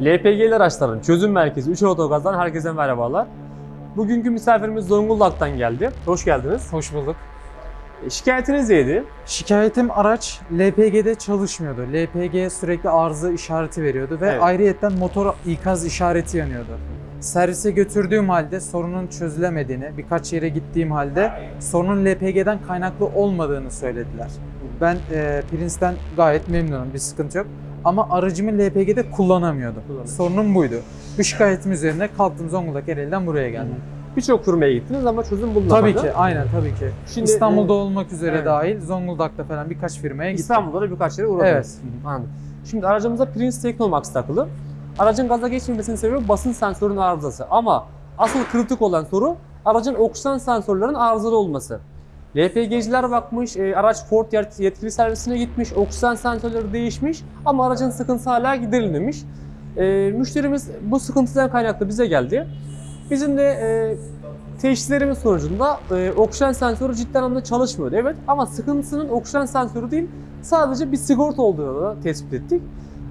LPG'li araçların çözüm merkezi 3 Otogaz'dan herkese merhabalar. Bugünkü misafirimiz Zonguldak'tan geldi. Hoş geldiniz. Hoş bulduk. E, Şikayetiniz neydi? Şikayetim araç LPG'de çalışmıyordu. LPG sürekli arıza işareti veriyordu ve Evet. ayrıyetten motor ikaz işareti yanıyordu. Servise götürdüğüm halde sorunun çözülemediğini, birkaç yere gittiğim halde sorunun LPG'den kaynaklı olmadığını söylediler. Ben e, Prince'den gayet memnunum, bir sıkıntı yok. Ama aracımı LPG'de kullanamıyordu. Kullanamıyor. Sorunum buydu. Bu şikayetim üzerine kalktım Zonguldak Ereğli'den buraya geldim. Birçok firmaya gittiniz ama çözüm bulunamadı. Tabii ki, aynen tabii ki. Şimdi, İstanbul'da e, olmak üzere evet. dahil Zonguldak'ta falan birkaç firmaya gittim. İstanbul'da da birkaç yere uğradınız. Evet. Anladım. Şimdi aracımıza Prince Technomax takılı. Aracın gaza geçmemesinin sebebi basınç sensörünün arızası. Ama asıl kritik olan soru aracın oksijen sensörlerinin arızalı olması. LPG'ciler bakmış, e, araç Ford yet- yetkili servisine gitmiş, oksijen sensörleri değişmiş ama aracın sıkıntısı hala giderilmemiş. E, müşterimiz bu sıkıntıdan kaynaklı bize geldi. Bizim de e, teşhislerimiz sonucunda e, oksijen sensörü cidden anlamda çalışmıyordu. Evet ama sıkıntısının oksijen sensörü değil, sadece bir sigorta olduğunu tespit ettik.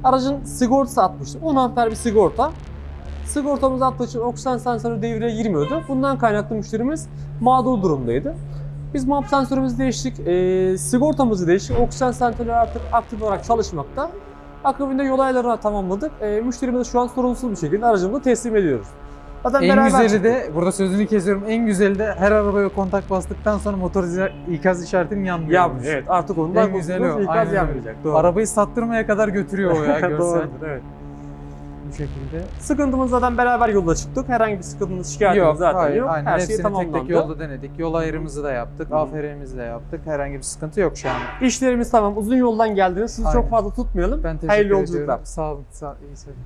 Aracın sigortası atmıştı. 10 amper bir sigorta. Sigortamız attığı için oksijen sensörü devreye girmiyordu. Bundan kaynaklı müşterimiz mağdur durumdaydı. Biz MAP sensörümüzü değiştik, e, sigortamızı değiştik. Oksijen sensörü artık aktif olarak çalışmakta. Akabinde yol ayarlarını tamamladık. E, müşterimize şu an sorunsuz bir şekilde aracımızı teslim ediyoruz. Zaten En güzeli çıktık. de, burada sözünü kesiyorum, en güzeli de her arabaya kontak bastıktan sonra motor ikaz işaretinin yanmıyor. Yanmıyor. Evet artık ondan En güzeli o. ikaz Aynen yanmayacak. Doğru. Arabayı sattırmaya kadar götürüyor o ya görsel. Doğrudur, evet. Bu şekilde. Sıkıntımız zaten beraber yola çıktık. Herhangi bir sıkıntımız, şikayetimiz Yok, zaten hayır, yok. aynen. Her şey Hepsini tamamlandı. tek tek yolda denedik. Yol ayrımızı da yaptık, Hı. AFR'mizi de yaptık. Herhangi bir sıkıntı yok şu an. İşlerimiz tamam. Uzun yoldan geldiniz. Sizi Aynen. çok fazla tutmayalım. Ben teşekkür Hayırlı ediyorum. yolculuklar. Sağ olun. Sağ, iyi seyirler.